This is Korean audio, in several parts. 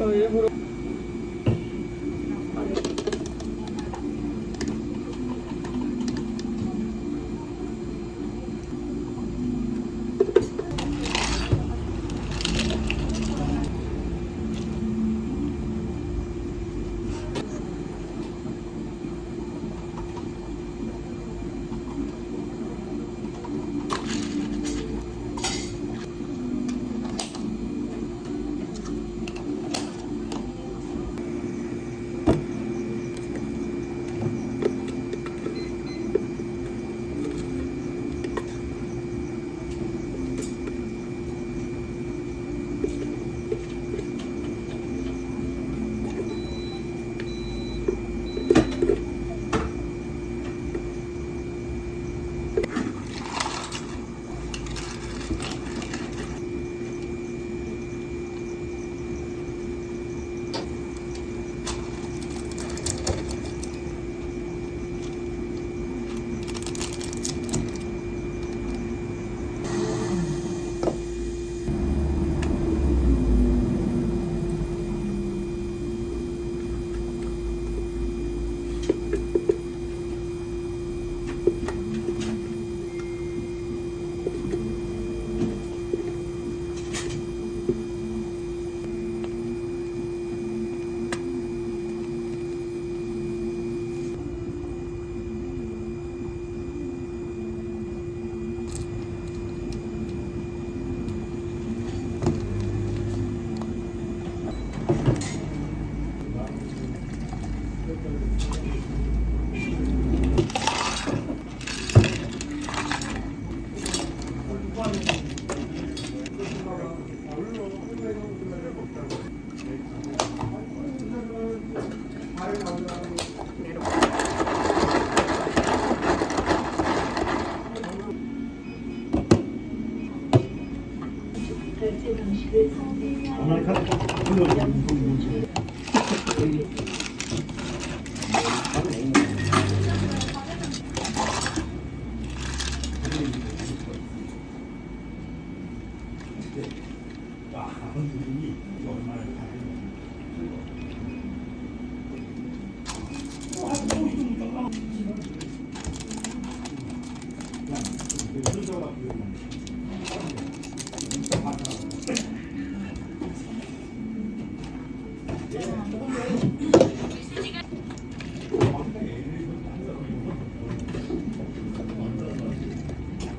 等一会儿 아메리카노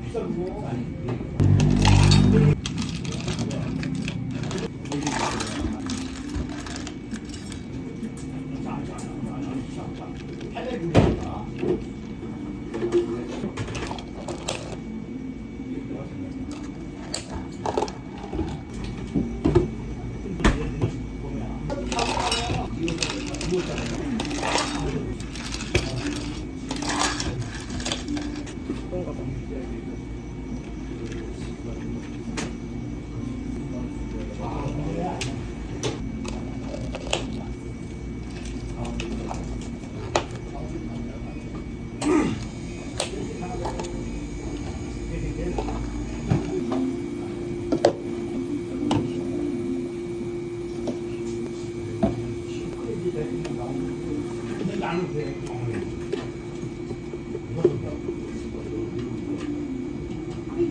비싼 거 아니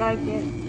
like it.